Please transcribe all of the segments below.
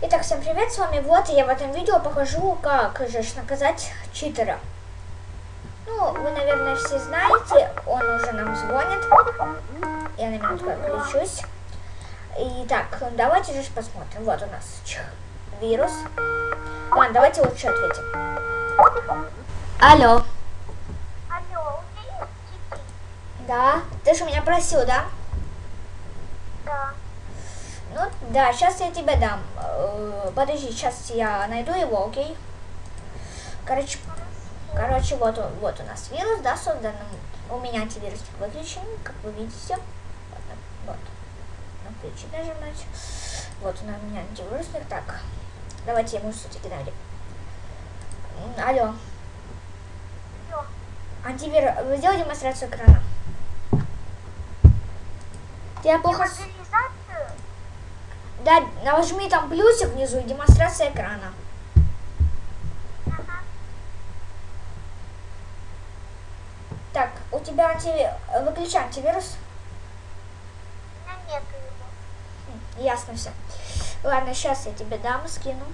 Итак, всем привет, с вами Вот, и я в этом видео покажу, как же наказать читера. Ну, вы, наверное, все знаете, он уже нам звонит. Я на минутку отключусь. Итак, давайте же посмотрим. Вот у нас вирус. Ладно, давайте лучше ответим. Алло. Алло, у тебя есть часы? Да? Ты же меня просил, да? Да. Ну, да, сейчас я тебе дам. Э, Подожди, сейчас я найду его, окей? Короче, короче, вот, он- вот у нас вирус, да, создан. У меня антивирусник выключен, как вы видите. Вот, вот. На включить нажимать. Вот у меня антивирусник. Так, давайте ему все-таки дали. Алло, антивирус, вы сделали демонстрацию экрана? Я плохо... Мобилизацию? Да, нажми там плюсик внизу и демонстрация экрана. Ага. Так, у тебя антиви... выключай антивирус. Его. М, Ясно все. Ладно, сейчас я тебе дам, скину.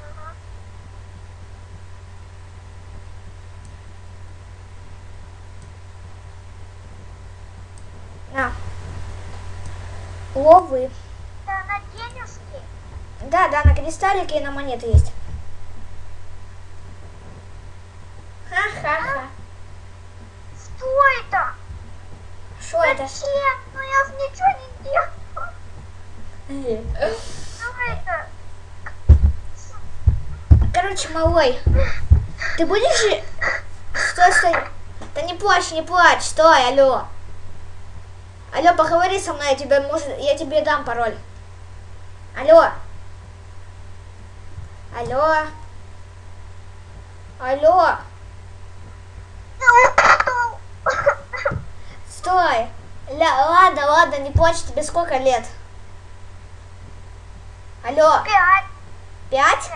Ага. На. Ловы. Да, на денежки? Да, да, на кристаллике и на монеты есть. Ха-ха-ха. Что это? Что это? Ну я же ничего не делала. Э. Что это? Короче, малой, ты будешь... Стой, стой. Да не плачь, не плачь, стой, алло. Алло, поговори со мной, я тебе, может, я тебе дам пароль. Алло. Алло. Алло. Стой. Ля, ладно, ладно, не плачь, тебе сколько лет? Алло, Пять. пять?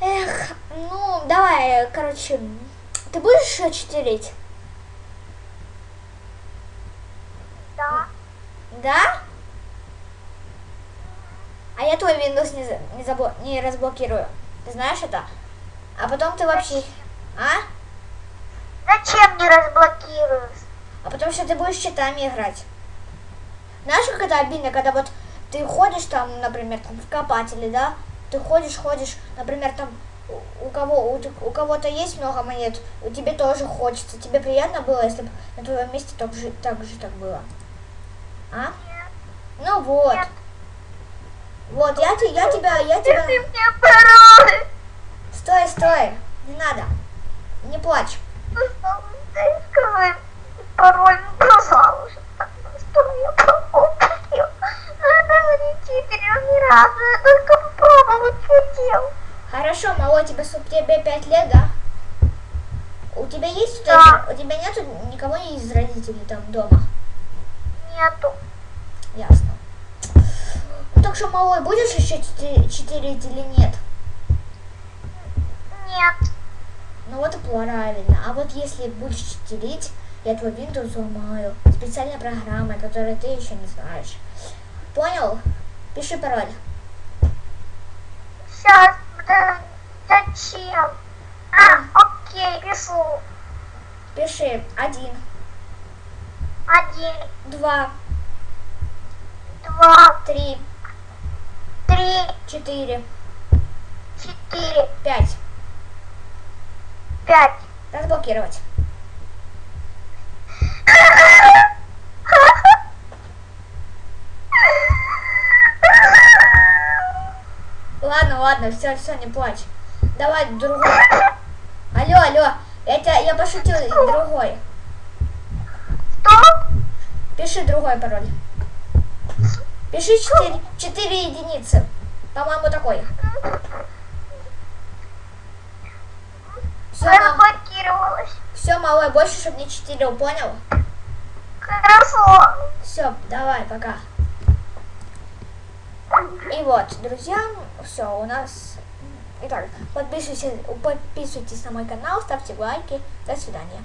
Эх, ну, давай, короче, ты будешь читерить? Да. Да? А я твой Windows не, за- не, не разблокирую. Ты знаешь это? А потом ты вообще... А? Зачем не разблокируешь? А потом что ты будешь читами играть. Знаешь, как это обидно, когда вот ты ходишь там, например, там в копателе, да? Ты ходишь, ходишь, например, там у- кого у, у кого-то есть много монет, у тебе тоже хочется. Тебе приятно было, если бы на твоем месте так же так, же так было? А? Нет. Ну вот. Нет. Вот, я, я тебя, я тебя... Ты мне пароль. Стой, стой, не надо. Не плачь. Пожалуйста, скажи пароль, пожалуйста. Что я попробую? Не читерил ни разу, я только попробовать хотел. Хорошо, малой, тебе, с- тебе пять лет, да? У тебя есть Да. У тебя нету никого из родителей там дома? Нету. Ясно. Ну так что, малой, будешь еще чите- читерить или нет? Нет. Ну вот и правильно. А вот если будешь читерить, я твой Windows взломаю. Специальной программой, которую ты еще не знаешь. Понял? Пиши пароль. Сейчас, да, зачем? А, окей, пишу. Пиши один, Один, два, два, три, три, четыре, четыре, пять. пять. Разблокировать. Ладно, ладно, все, все, не плачь. Давай другой. Алло, алло, я, тебя, я пошутил, другой. Пиши другой пароль. Пиши 4, 4 единицы. По-моему, такой. Все, Разблокировалась. все, малой, больше, чтобы не читерил, понял? Хорошо. Все, давай, пока. И вот, друзья, все, у нас... Итак, подписывайтесь, подписывайтесь на мой канал, ставьте лайки. До свидания.